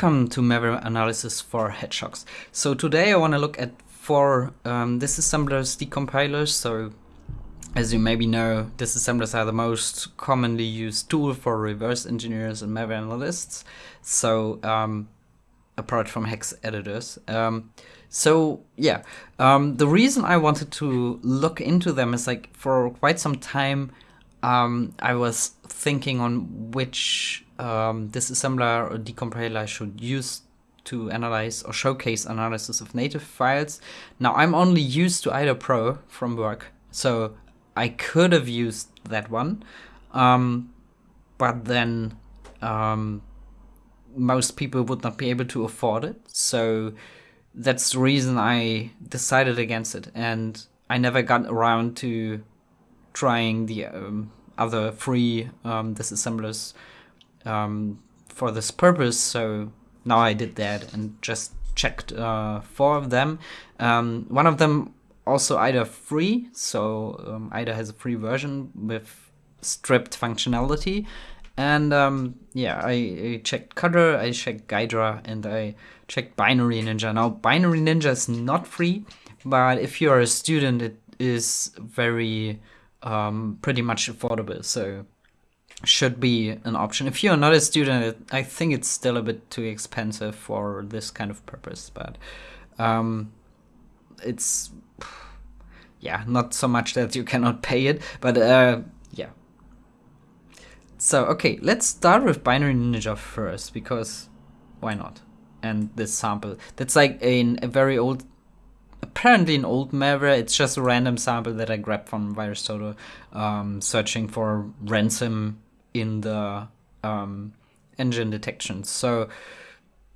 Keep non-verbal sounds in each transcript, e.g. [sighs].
Welcome to malware analysis for hedgehogs. So today I want to look at four um, disassemblers decompilers. So as you maybe know, disassemblers are the most commonly used tool for reverse engineers and malware analysts. So um, apart from hex editors. Um, so yeah, um, the reason I wanted to look into them is like for quite some time um, I was thinking on which um, disassembler or decompiler should use to analyze or showcase analysis of native files. Now I'm only used to IDA Pro from work, so I could have used that one, um, but then um, most people would not be able to afford it. So that's the reason I decided against it, and I never got around to trying the um, other free um, disassemblers um, for this purpose. So now I did that and just checked uh, four of them. Um, one of them also IDA free, so um, IDA has a free version with stripped functionality. And um, yeah, I, I, checked Cutter, I checked Ghidra, and I checked Binary Ninja. Now, Binary Ninja is not free, but if you're a student, it is very um, pretty much affordable. So should be an option. If you're not a student, I think it's still a bit too expensive for this kind of purpose, but um, it's yeah, not so much that you cannot [laughs] pay it, but uh, yeah. So okay, let's start with Binary Ninja first because why not? And this sample that's like a, a very old apparently an old malware. It's just a random sample that I grabbed from VirusTotal, um, searching for ransom in the um, engine detection. So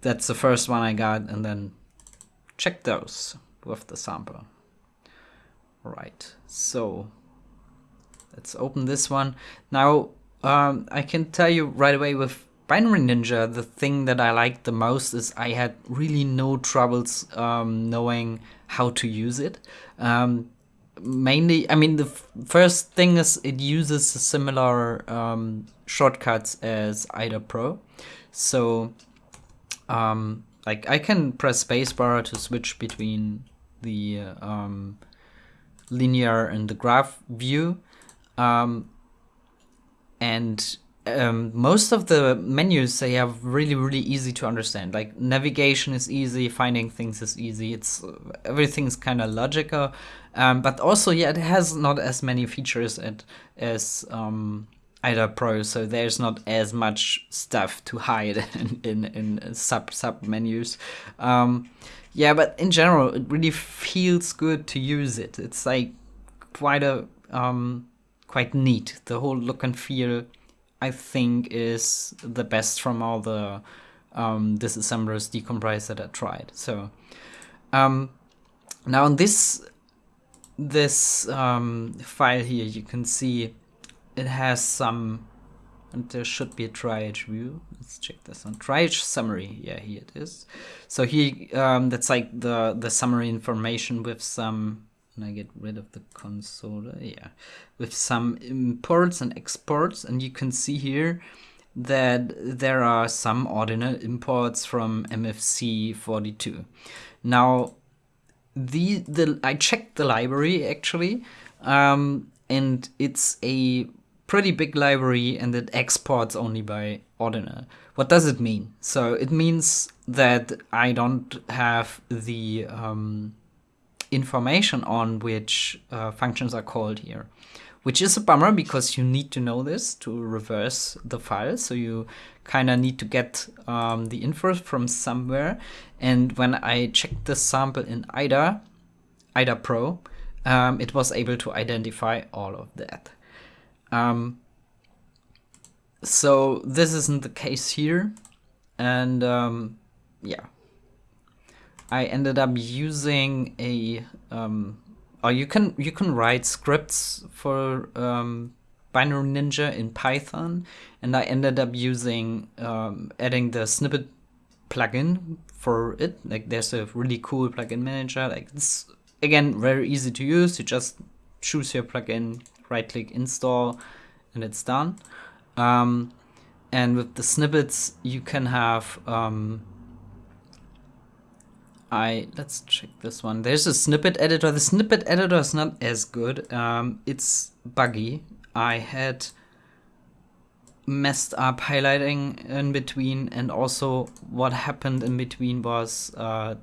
that's the first one I got, and then check those with the sample. Right, so let's open this one. Now, um, I can tell you right away with Binary Ninja, the thing that I liked the most is I had really no troubles um, knowing how to use it. Um, mainly, I mean, the first thing is it uses similar um, shortcuts as IDA Pro. So, um, like I can press spacebar to switch between the um, linear and the graph view. Um, and um, most of the menus they are really really easy to understand. Like navigation is easy finding things is easy. It's everything's kind of logical. Um, but also yeah it has not as many features at, as um, IDA Pro so there's not as much stuff to hide [laughs] in, in, in sub sub menus. Um, yeah but in general it really feels good to use it. It's like quite a um, quite neat the whole look and feel I think is the best from all the um, disassemblers decompilers that I tried. So um, now in this this um, file here, you can see it has some, and there should be a triage view. Let's check this one. Triage summary. Yeah, here it is. So here, um, that's like the the summary information with some I get rid of the console, yeah, with some imports and exports. And you can see here that there are some ordinal imports from MFC 42. Now, the, the I checked the library actually, um, and it's a pretty big library and it exports only by ordinal. What does it mean? So it means that I don't have the um, information on which uh, functions are called here, which is a bummer because you need to know this to reverse the file. So you kind of need to get um, the info from somewhere. And when I checked the sample in IDA, IDA Pro, um, it was able to identify all of that. Um, so this isn't the case here. And um, yeah, I ended up using a um, or you can you can write scripts for um, Binary Ninja in Python, and I ended up using um, adding the snippet plugin for it. Like there's a really cool plugin manager. Like it's again very easy to use. You just choose your plugin, right click install, and it's done. Um, and with the snippets, you can have um, I let's check this one. There's a snippet editor. The snippet editor is not as good. Um, it's buggy. I had messed up highlighting in between, and also what happened in between was uh,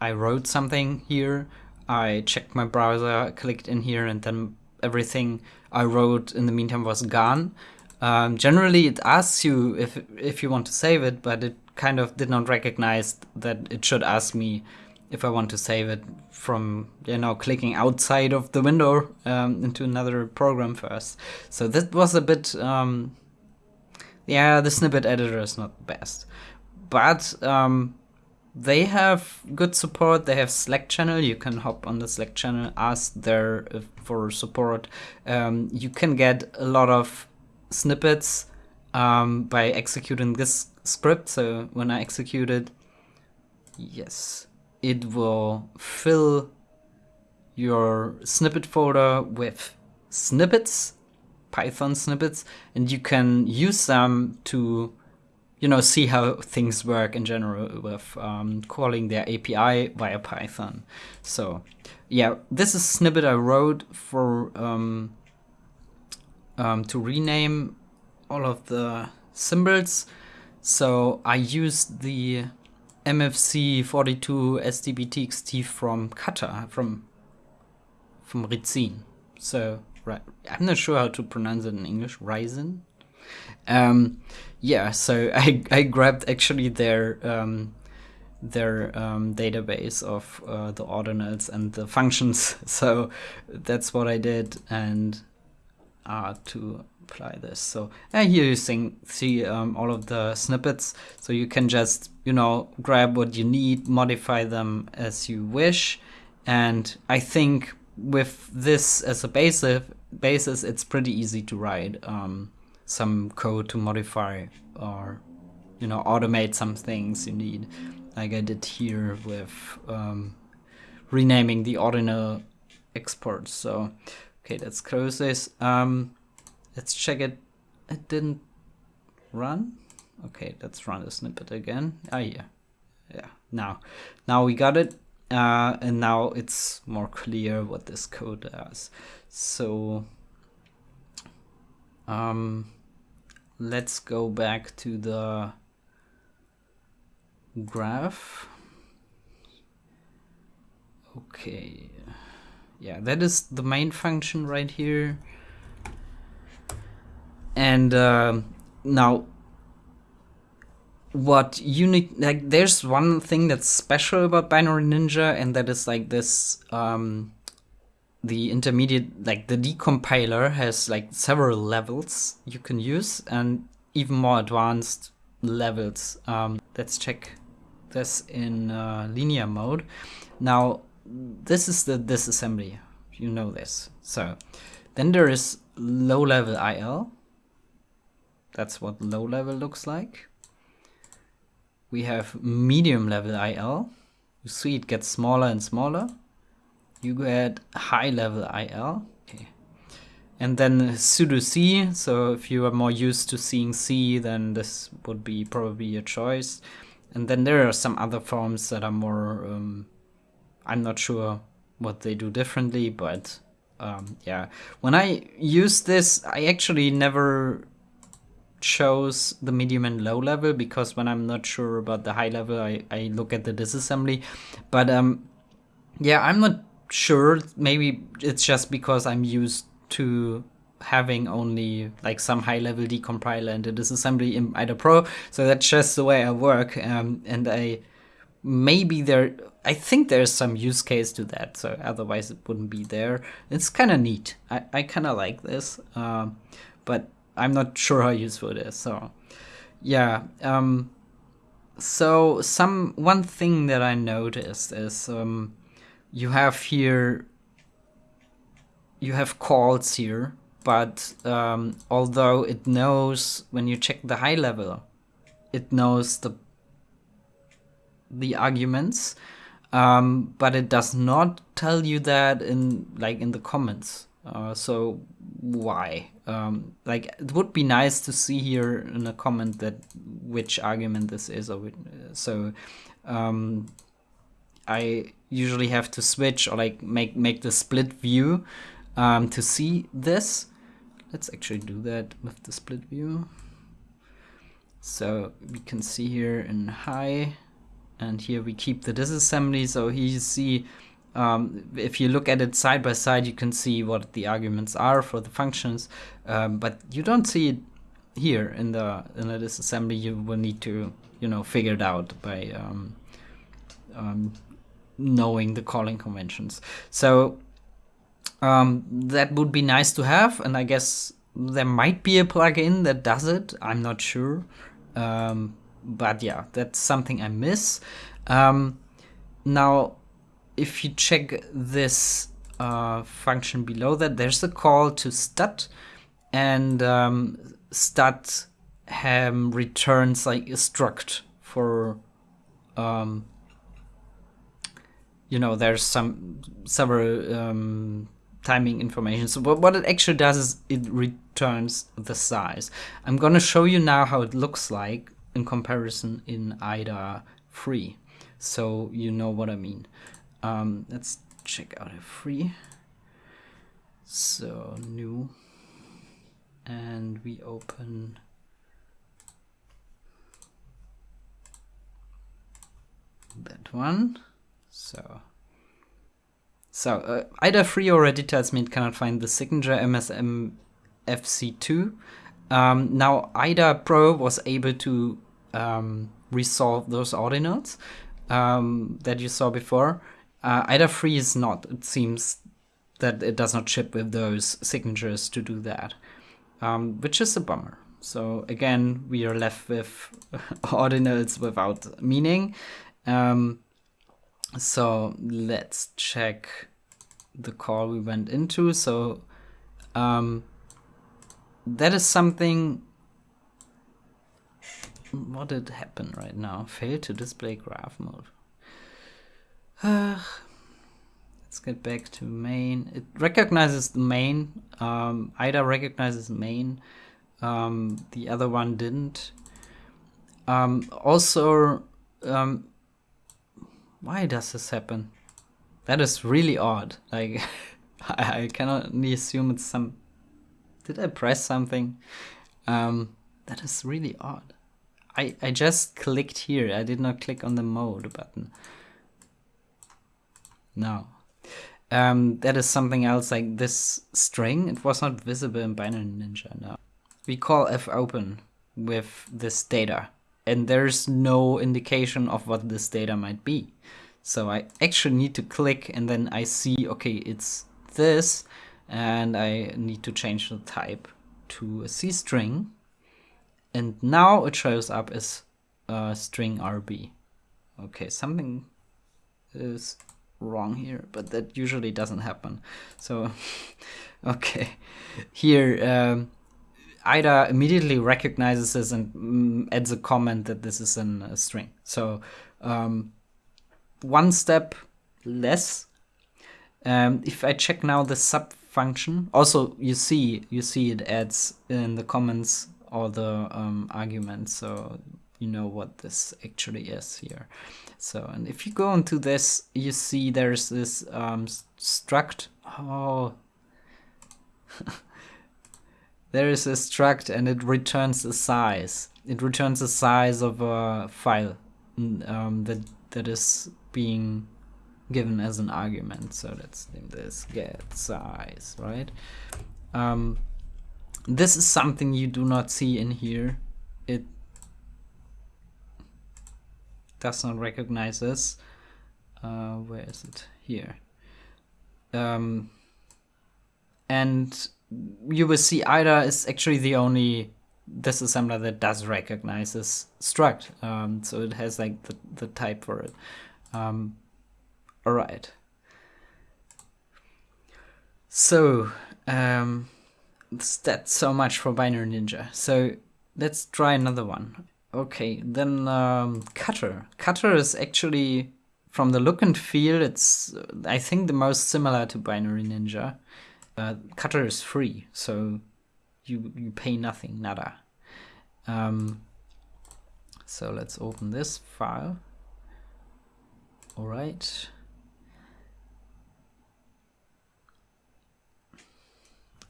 I wrote something here. I checked my browser, clicked in here, and then everything I wrote in the meantime was gone. Um, generally, it asks you if if you want to save it, but it kind of did not recognize that it should ask me if I want to save it from you know clicking outside of the window um, into another program first. So that was a bit um, yeah the snippet editor is not the best, but um, they have good support. They have Slack channel. You can hop on the Slack channel, ask there uh, for support. Um, you can get a lot of snippets um, by executing this script. So when I execute it, yes, it will fill your snippet folder with snippets, Python snippets, and you can use them to, you know, see how things work in general with um, calling their API via Python. So, yeah, this is snippet I wrote for um, um, to rename all of the symbols. So I used the MFC 42 SDBTXT from Cutter, from from Rizin. So right, I'm not sure how to pronounce it in English. Rizin. Um, yeah, so [laughs] I I grabbed actually their um, their um, database of uh, the ordinals and the functions. [laughs] So that's what I did, and to apply this. So here you see, see um, all of the snippets. So you can just, you know, grab what you need, modify them as you wish. And I think with this as a basis, basis it's pretty easy to write um, some code to modify or, you know, automate some things you need. Like I did here with um, renaming the ordinal exports. So, okay, let's close this. Um, Let's check it. It didn't run. Okay, let's run the snippet again. Ah, yeah. Yeah, now. Now we got it. Uh, and now it's more clear what this code does. So, um, let's go back to the graph. Okay. Yeah, that is the main function right here. And uh, now what unique like there's one thing that's special about Binary Ninja and that is like this um the intermediate like the decompiler has like several levels you can use and even more advanced levels. Um let's check this in uh, linear mode. Now this is the disassembly you know this so then there is low level IL that's what low level looks like. We have medium level IL. You see it gets smaller and smaller. You get high level IL. Okay. And then pseudo C. So if you are more used to seeing C, then this would be probably your choice. And then there are some other forms that are more, um, I'm not sure what they do differently, but um, yeah. When I use this, I actually never chose the medium and low level because when I'm not sure about the high level, I, I look at the disassembly. But um, yeah, I'm not sure. Maybe it's just because I'm used to having only like some high level decompiler and the disassembly in IDA Pro. So that's just the way I work. Um, and I maybe there, I think there's some use case to that. So otherwise it wouldn't be there. It's kind of neat. I, I kind of like this. Uh, but I'm not sure how useful it is. So, yeah. Um, so some one thing that I noticed is um, you have here you have calls here, but um, although it knows when you check the high level, it knows the the arguments, um, but it does not tell you that in like in the comments. Uh, so why? Um, like it would be nice to see here in a comment that which argument this is. Or so um, I usually have to switch or like make make the split view um, to see this. Let's actually do that with the split view. So we can see here in high, and here we keep the disassembly. So here you see, um, if you look at it side by side, you can see what the arguments are for the functions, um, but you don't see it here in the in the disassembly. You will need to you know figure it out by um, um knowing the calling conventions. So um, that would be nice to have, and I guess there might be a plugin that does it. I'm not sure. Um, but yeah, that's something I miss. Um, now, if you check this uh, function below that, there's a call to stat, and um, stat um, returns like a struct for um, you know there's some several um, timing information. So what, what it actually does is it returns the size. I'm gonna show you now how it looks like in comparison in IDA free. So you know what I mean. Um, let's check out a free. So new and we open that one. So so uh, IDA free already tells me it cannot find the signature MSM FC2. Um, now IDA Pro was able to um, resolve those ordinals um, that you saw before. Uh, IDA free is not. It seems that it does not ship with those signatures to do that, um, which is a bummer. So again, we are left with [laughs] ordinals without meaning. Um, so let's check the call we went into. So um, that is something. What did happen right now? Fail to display graph mode. Uh, [sighs] let's get back to main. It recognizes the main. Um, IDA recognizes main. Um, the other one didn't. Um, also, um, why does this happen? That is really odd. Like, [laughs] I, I cannot assume it's some... Did I press something? Um, that is really odd. I, I just clicked here. I did not click on the mode button. No. Um, that is something else like this string. It was not visible in Binary Ninja. No. We call fopen with this data and there's no indication of what this data might be. So I actually need to click and then I see, okay, it's this, and I need to change the type to a C string. And now it shows up as a string RB. Okay, something is wrong here, but that usually doesn't happen. So, [laughs] okay, here, um, IDA immediately recognizes this and mm, adds a comment that this is an, a string. So um, one step less. Um, if I check now the sub function, also you see you see it adds in the comments all the um, arguments, so you know what this actually is here. So and if you go into this, you see there's this um, struct. Oh. [laughs] there is a struct and it returns the size. It returns the size of a file um, that that is being given as an argument. So let's name this get size, right? Um, this is something you do not see in here. It does not recognize this. Uh, where is it? Here. Um, and you will see IDA is actually the only disassembler that does recognize this struct. Um, so it has like the, the type for it. Um, all right. So um, that's so much for Binary Ninja. So let's try another one. Okay, then um, Cutter. Cutter is actually, from the look and feel, it's I think the most similar to Binary Ninja. Uh, Cutter is free, so you you pay nothing, nada. Um, so let's open this file. All right.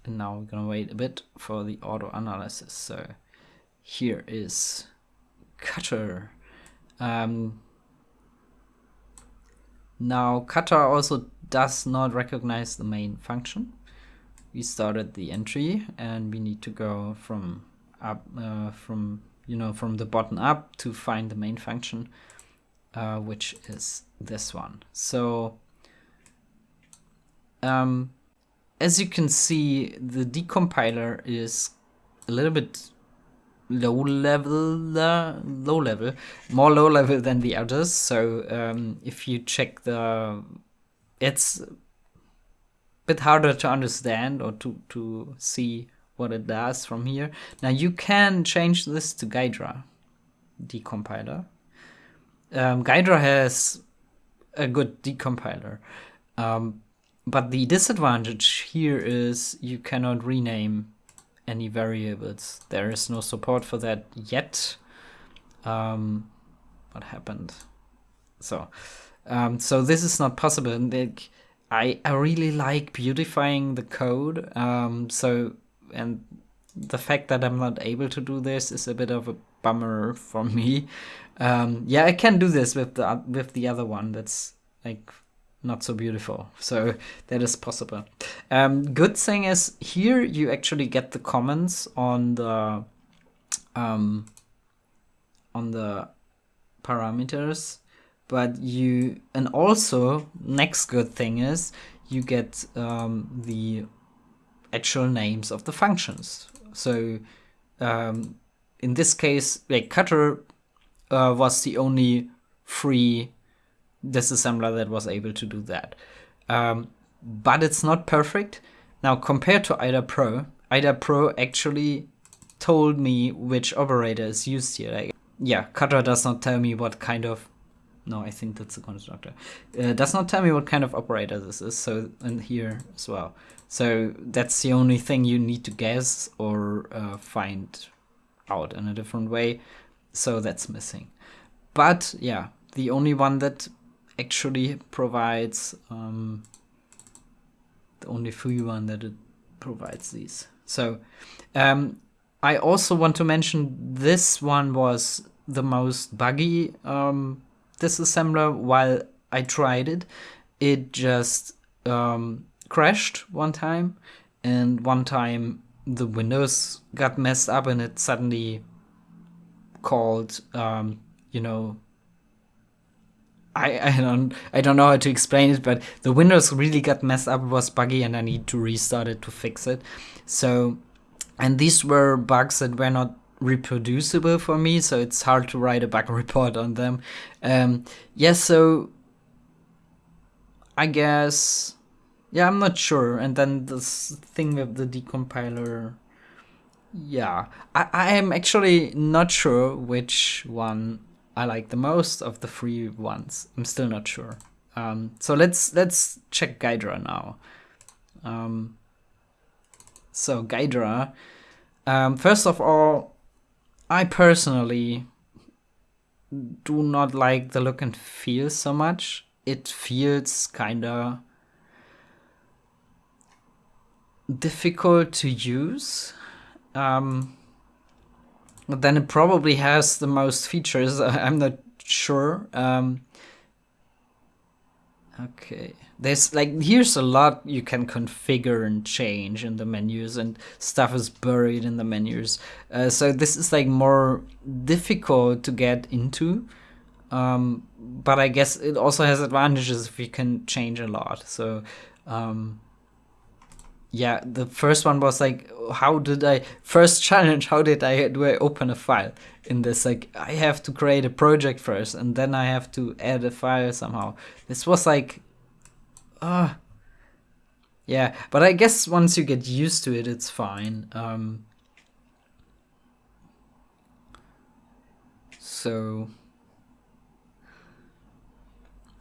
And now we're gonna wait a bit for the auto analysis. So here is cutter. Um, now cutter also does not recognize the main function. We started the entry and we need to go from up uh, from you know from the bottom up to find the main function, uh, which is this one. So um, as you can see, the decompiler is a little bit low level, uh, low level, more low level than the others. So um, if you check the, it's a bit harder to understand or to, to see what it does from here. Now you can change this to Ghidra decompiler. Um, Ghidra has a good decompiler. Um, but the disadvantage here is you cannot rename any variables. There is no support for that yet. Um, what happened? So, um, so this is not possible. And like, I I really like beautifying the code. Um, so and the fact that I'm not able to do this is a bit of a bummer for me. Um, yeah, I can do this with the with the other one. That's like not so beautiful. So that is possible. Um, good thing is here you actually get the comments on the um, on the parameters, but you and also next good thing is you get um, the actual names of the functions. So um, in this case, like cutter uh, was the only free disassembler that was able to do that. Um, but it's not perfect. Now, compared to IDA Pro, IDA Pro actually told me which operator is used here. Like, yeah, Cutter does not tell me what kind of. No, I think that's a constructor. Uh, does not tell me what kind of operator this is. So, and here as well. So that's the only thing you need to guess or uh, find out in a different way. So that's missing. But yeah, the only one that actually provides um, the only free one that it provides these. So um, I also want to mention this one was the most buggy um, disassembler while I tried it. It just um, crashed one time and one time the windows got messed up and it suddenly called um, you know I, I don't I don't know how to explain it, but the Windows really got messed up. It was buggy, and I need to restart it to fix it. So, and these were bugs that were not reproducible for me, so it's hard to write a bug [laughs] report on them. Um, yeah, so I guess yeah, I'm not sure. And then this thing with the decompiler. Yeah, I, I am actually not sure which one I like the most of the free ones. I'm still not sure. Um, so let's let's check Ghidra now. Um, so Ghidra, um, first of all, I personally do not like the look and feel so much. It feels kinda difficult to use. Um, but then it probably has the most features. [laughs] I'm not sure. Um, okay, there's like here's a lot you can configure and change in the menus, and stuff is buried in the menus. Uh, so this is like more difficult to get into. Um, but I guess it also has advantages if you can change a lot. So um, yeah, the first one was like, how did I first [laughs] challenge? How did I do I open a file in this? Like, I have to create a project first, and then I have to add a file somehow. This was like, ah, uh, yeah. But I guess once you get used to it, it's fine. Um, so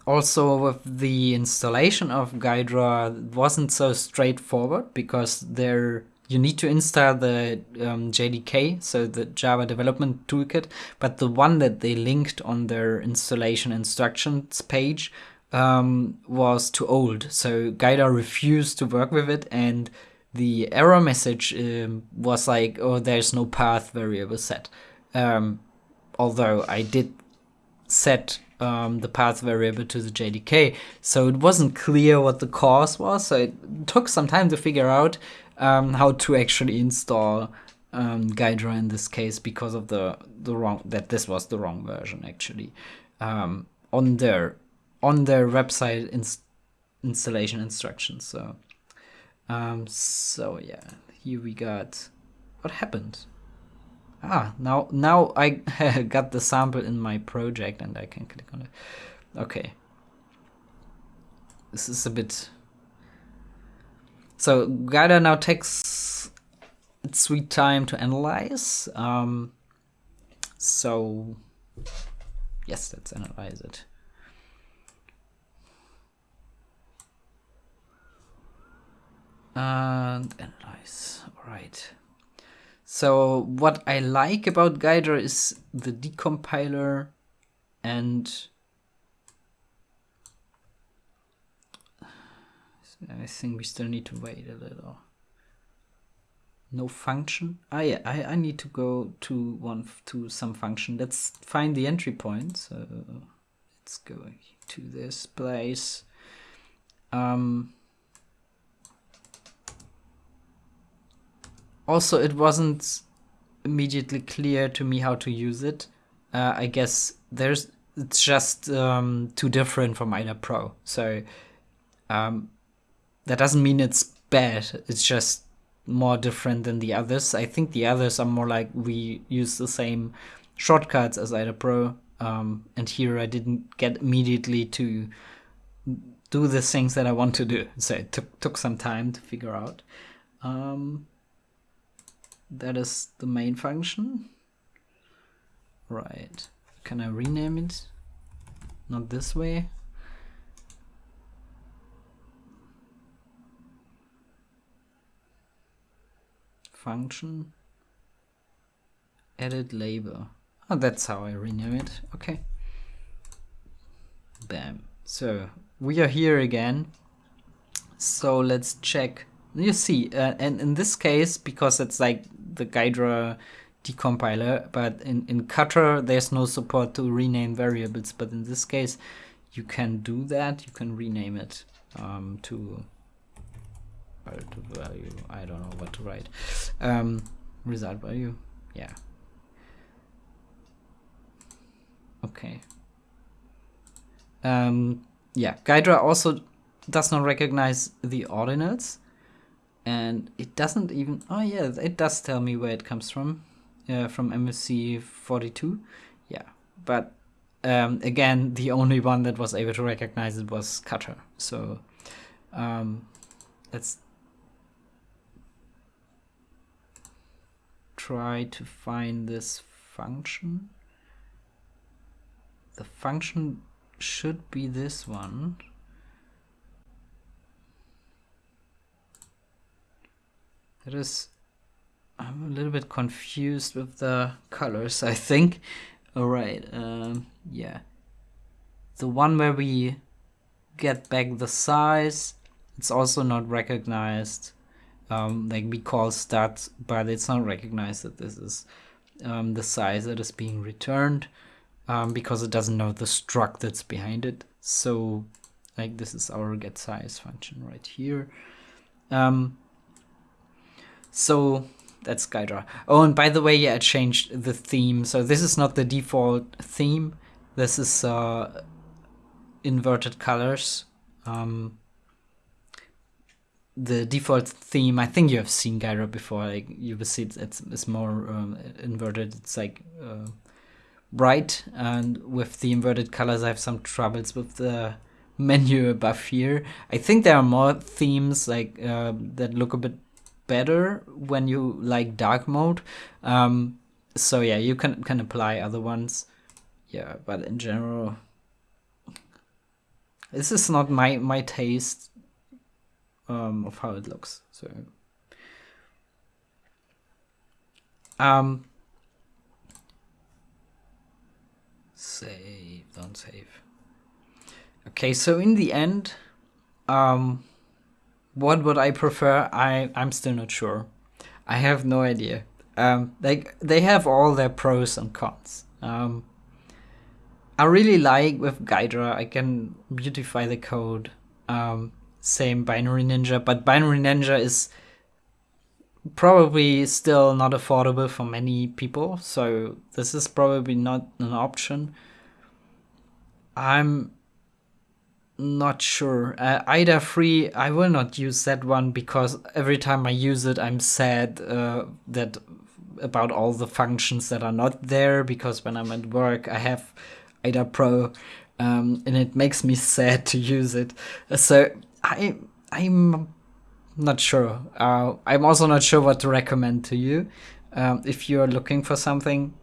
also with the installation of Ghidra wasn't so straightforward because there you need to install the um, JDK, so the Java Development Toolkit, but the one that they linked on their installation instructions page um, was too old. So Ghidra refused to work with it, and the error message um, was like, oh, there's no path variable set. Um, although I did set um, the path variable to the JDK, so it wasn't clear what the cause was. So it took some time to figure out um, how to actually install um, Ghidra in this case because of the the wrong that this was the wrong version actually um, on their on their website ins installation instructions. So um, so yeah, here we got what happened. Ah, now now I [laughs] got the sample in my project and I can click on it. Okay. This is a bit so Ghidra now takes its sweet time to analyze. Um, so yes, let's analyze it. And analyze, all right. So what I like about Ghidra is the decompiler and I think we still need to wait a little. No function. Ah, yeah. I I need to go to one to some function. Let's find the entry point. So let's go to this place. Um. Also, it wasn't immediately clear to me how to use it. Uh, I guess there's it's just um, too different from IDA Pro. So um, that doesn't mean it's bad. It's just more different than the others. I think the others are more like we use the same shortcuts as IDA Pro. Um, and here I didn't get immediately to do the things that I want to do. So it took, took some time to figure out. Um, that is the main function. Right. Can I rename it? Not this way. function edit label oh that's how I rename it okay bam so we are here again so let's check you see uh, and in this case because it's like the Ghidra decompiler but in, in Cutter, there's no support to rename variables but in this case you can do that you can rename it um, to value. I don't know what to write. Um, result value? Yeah. Okay. Um, yeah Ghidra also does not recognize the ordinals and it doesn't even oh yeah it does tell me where it comes from uh, from MFC 42 yeah but um, again the only one that was able to recognize it was Cutter so um, let's try to find this function. The function should be this one. It is, I'm a little bit confused with the colors, I think. All right, um, yeah. The one where we get back the size, it's also not recognized um, like we call stats, but it's not recognized that this is um, the size that is being returned um, because it doesn't know the struct that's behind it. So like this is our get size function right here. Um, so that's Ghidra. Oh, and by the way, yeah, I changed the theme. So this is not the default theme. This is uh, inverted colors. Um, the default theme, I think you have seen Ghidra before. Like you will see it's it's, it's more um, inverted. It's like uh, bright, and with the inverted colors, I have some troubles with the [laughs] menu above here. I think there are more themes like uh, that look a bit better when you like dark mode. Um, so yeah, you can can apply other ones. Yeah, but in general, this is not my my taste um, of how it looks. So Um, save, don't save. Okay, so in the end, um, what would I prefer? I I'm still not sure. I have no idea. Um, like they have all their pros and cons. Um, I really like with Ghidra, I can beautify the code. Um, same Binary Ninja, but Binary Ninja is probably still not affordable for many people, so this is probably not an option. I'm not sure. Uh, IDA free, I will not use that one because every time I use it, I'm sad uh, that about all the functions that are not there because when I'm at work, I have IDA Pro, um, and it makes me [laughs] sad to use it. So I I'm not sure. Uh, I'm also not sure what to recommend to you um, if you're looking for something.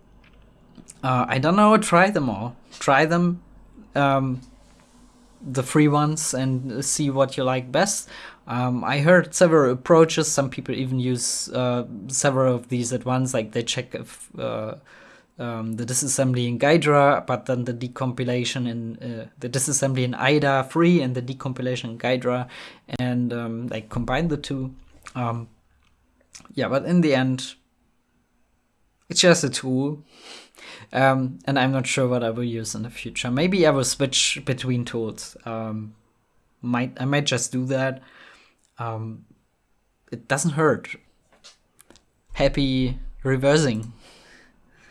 Uh, I don't know. Try them all. Try them. Um, the free ones and see what you like best. Um, I heard several approaches. Some people even use uh, several of these at once. Like they check if uh, um, the disassembly in Ghidra, but then the decompilation in uh, the disassembly in IDA free and the decompilation in Ghidra, and um, like combine the two. Um, yeah, but in the end, it's just a tool. Um, and I'm not sure what I will use in the future. Maybe I will switch between tools. Um, might I might just do that. Um, it doesn't hurt. Happy reversing.